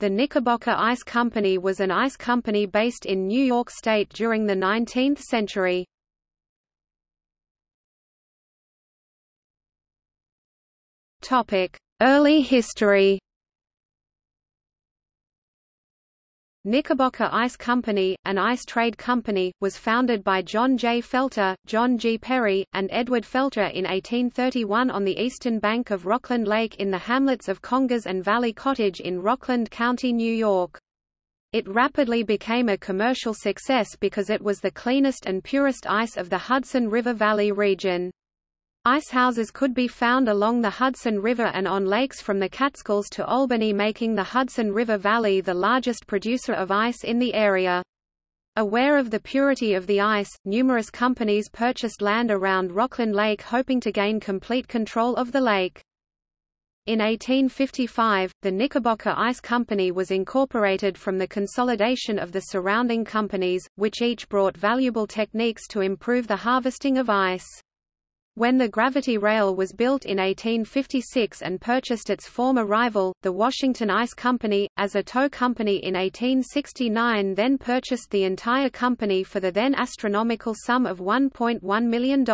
The Knickerbocker Ice Company was an ice company based in New York State during the 19th century. Early history Knickerbocker Ice Company, an ice trade company, was founded by John J. Felter, John G. Perry, and Edward Felter in 1831 on the eastern bank of Rockland Lake in the hamlets of Congers and Valley Cottage in Rockland County, New York. It rapidly became a commercial success because it was the cleanest and purest ice of the Hudson River Valley region. Icehouses could be found along the Hudson River and on lakes from the Catskills to Albany making the Hudson River Valley the largest producer of ice in the area. Aware of the purity of the ice, numerous companies purchased land around Rockland Lake hoping to gain complete control of the lake. In 1855, the Knickerbocker Ice Company was incorporated from the consolidation of the surrounding companies, which each brought valuable techniques to improve the harvesting of ice. When the gravity rail was built in 1856 and purchased its former rival, the Washington Ice Company, as a tow company in 1869 then purchased the entire company for the then astronomical sum of $1.1 million.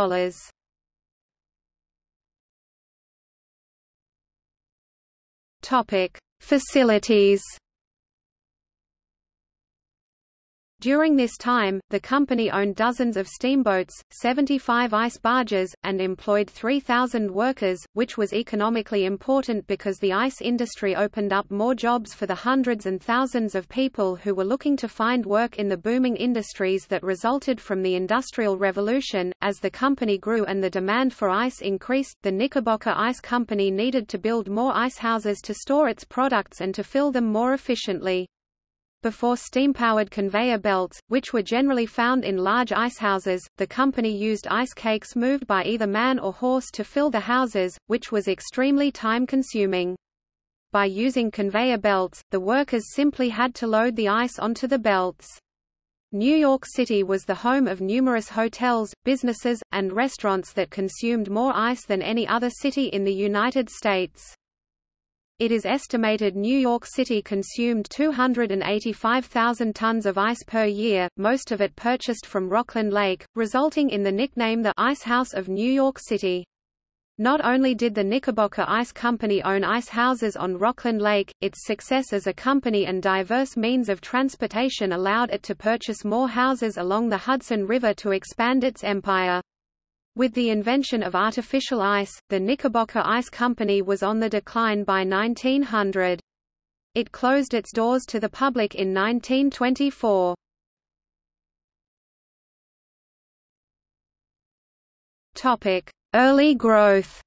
Facilities During this time, the company owned dozens of steamboats, 75 ice barges, and employed 3,000 workers, which was economically important because the ice industry opened up more jobs for the hundreds and thousands of people who were looking to find work in the booming industries that resulted from the Industrial Revolution. As the company grew and the demand for ice increased, the Knickerbocker Ice Company needed to build more ice houses to store its products and to fill them more efficiently. Before steam-powered conveyor belts, which were generally found in large icehouses, the company used ice cakes moved by either man or horse to fill the houses, which was extremely time-consuming. By using conveyor belts, the workers simply had to load the ice onto the belts. New York City was the home of numerous hotels, businesses, and restaurants that consumed more ice than any other city in the United States. It is estimated New York City consumed 285,000 tons of ice per year, most of it purchased from Rockland Lake, resulting in the nickname the Ice House of New York City. Not only did the Knickerbocker Ice Company own ice houses on Rockland Lake, its success as a company and diverse means of transportation allowed it to purchase more houses along the Hudson River to expand its empire. With the invention of artificial ice, the Knickerbocker Ice Company was on the decline by 1900. It closed its doors to the public in 1924. Topic: Early growth.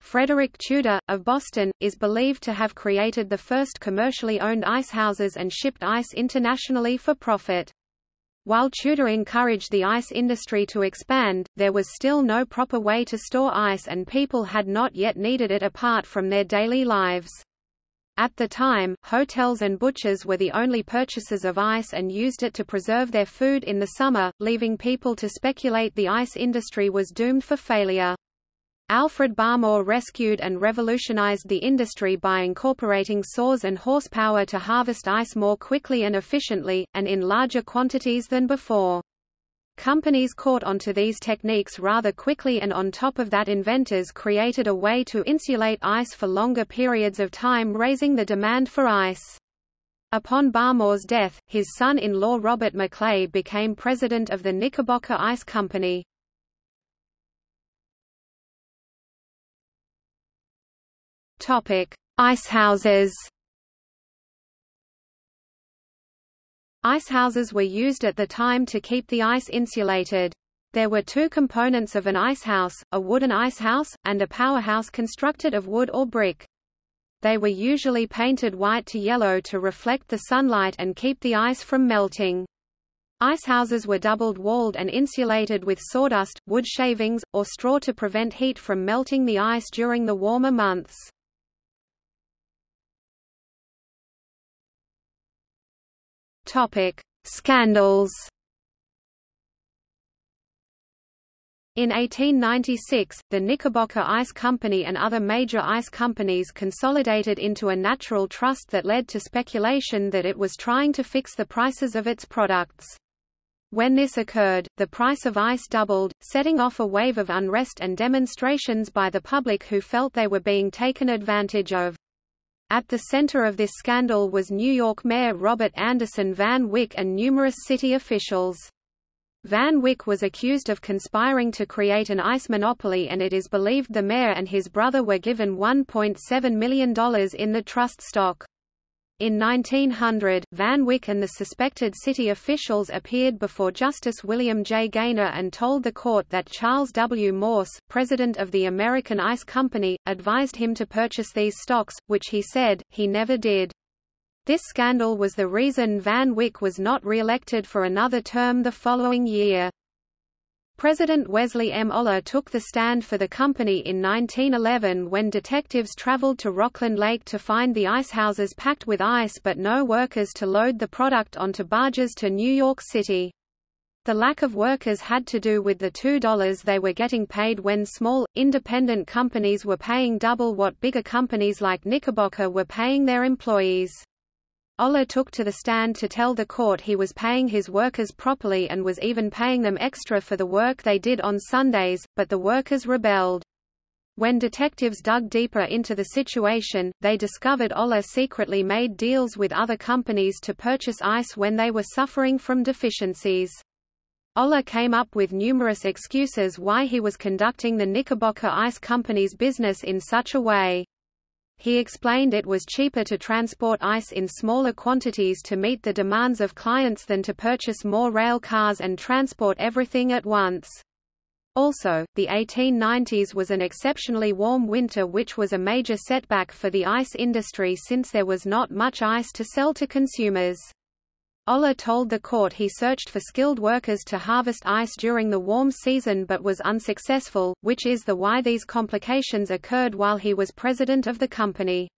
Frederick Tudor, of Boston, is believed to have created the first commercially owned icehouses and shipped ice internationally for profit. While Tudor encouraged the ice industry to expand, there was still no proper way to store ice and people had not yet needed it apart from their daily lives. At the time, hotels and butchers were the only purchasers of ice and used it to preserve their food in the summer, leaving people to speculate the ice industry was doomed for failure. Alfred Barmore rescued and revolutionized the industry by incorporating saws and horsepower to harvest ice more quickly and efficiently, and in larger quantities than before. Companies caught onto these techniques rather quickly and on top of that inventors created a way to insulate ice for longer periods of time raising the demand for ice. Upon Barmore's death, his son-in-law Robert Maclay became president of the Knickerbocker Ice Company. Topic: Icehouses. Icehouses were used at the time to keep the ice insulated. There were two components of an icehouse, a wooden icehouse, and a powerhouse constructed of wood or brick. They were usually painted white to yellow to reflect the sunlight and keep the ice from melting. Icehouses were doubled-walled and insulated with sawdust, wood shavings, or straw to prevent heat from melting the ice during the warmer months. Topic: Scandals. In 1896, the Knickerbocker Ice Company and other major ice companies consolidated into a natural trust that led to speculation that it was trying to fix the prices of its products. When this occurred, the price of ice doubled, setting off a wave of unrest and demonstrations by the public who felt they were being taken advantage of. At the center of this scandal was New York Mayor Robert Anderson Van Wyck and numerous city officials. Van Wyck was accused of conspiring to create an ice monopoly and it is believed the mayor and his brother were given $1.7 million in the trust stock. In 1900, Van Wyck and the suspected city officials appeared before Justice William J. Gaynor and told the court that Charles W. Morse, president of the American Ice Company, advised him to purchase these stocks, which he said, he never did. This scandal was the reason Van Wyck was not re-elected for another term the following year. President Wesley M. Oller took the stand for the company in 1911 when detectives traveled to Rockland Lake to find the icehouses packed with ice but no workers to load the product onto barges to New York City. The lack of workers had to do with the $2 they were getting paid when small, independent companies were paying double what bigger companies like Knickerbocker were paying their employees. Oller took to the stand to tell the court he was paying his workers properly and was even paying them extra for the work they did on Sundays, but the workers rebelled. When detectives dug deeper into the situation, they discovered Oller secretly made deals with other companies to purchase ice when they were suffering from deficiencies. Oller came up with numerous excuses why he was conducting the Knickerbocker Ice Company's business in such a way. He explained it was cheaper to transport ice in smaller quantities to meet the demands of clients than to purchase more rail cars and transport everything at once. Also, the 1890s was an exceptionally warm winter which was a major setback for the ice industry since there was not much ice to sell to consumers. Oller told the court he searched for skilled workers to harvest ice during the warm season but was unsuccessful, which is the why these complications occurred while he was president of the company.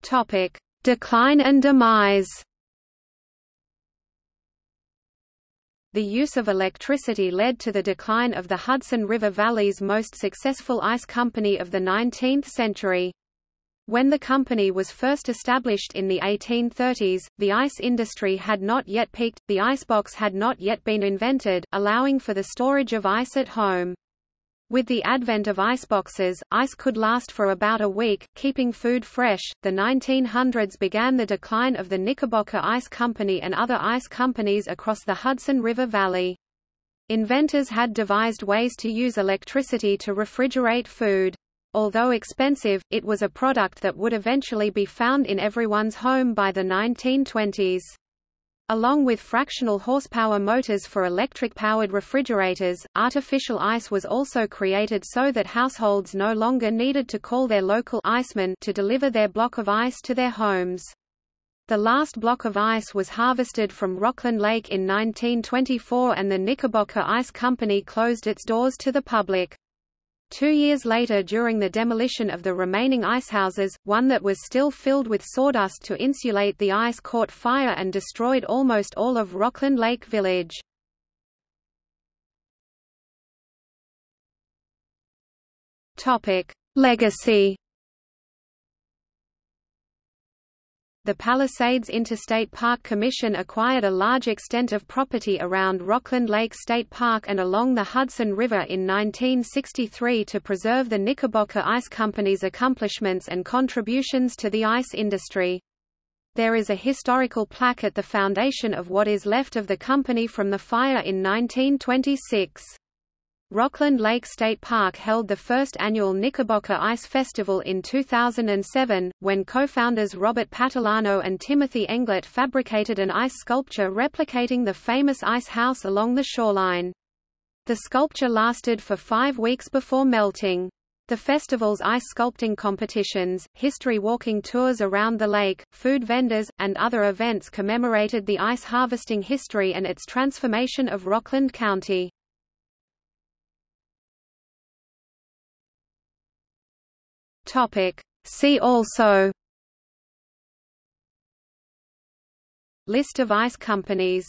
Topic: Decline and demise. The use of electricity led to the decline of the Hudson River Valley's most successful ice company of the 19th century. When the company was first established in the 1830s, the ice industry had not yet peaked, the icebox had not yet been invented, allowing for the storage of ice at home. With the advent of iceboxes, ice could last for about a week, keeping food fresh. The 1900s began the decline of the Knickerbocker Ice Company and other ice companies across the Hudson River Valley. Inventors had devised ways to use electricity to refrigerate food. Although expensive, it was a product that would eventually be found in everyone's home by the 1920s. Along with fractional horsepower motors for electric-powered refrigerators, artificial ice was also created so that households no longer needed to call their local iceman to deliver their block of ice to their homes. The last block of ice was harvested from Rockland Lake in 1924 and the Knickerbocker Ice Company closed its doors to the public. Two years later during the demolition of the remaining icehouses, one that was still filled with sawdust to insulate the ice caught fire and destroyed almost all of Rockland Lake Village. Legacy the Palisades Interstate Park Commission acquired a large extent of property around Rockland Lake State Park and along the Hudson River in 1963 to preserve the Knickerbocker Ice Company's accomplishments and contributions to the ice industry. There is a historical plaque at the foundation of what is left of the company from the fire in 1926. Rockland Lake State Park held the first annual Knickerbocker Ice Festival in 2007, when co-founders Robert Patalano and Timothy Englert fabricated an ice sculpture replicating the famous ice house along the shoreline. The sculpture lasted for five weeks before melting. The festival's ice sculpting competitions, history walking tours around the lake, food vendors, and other events commemorated the ice harvesting history and its transformation of Rockland County. Topic. See also List of ice companies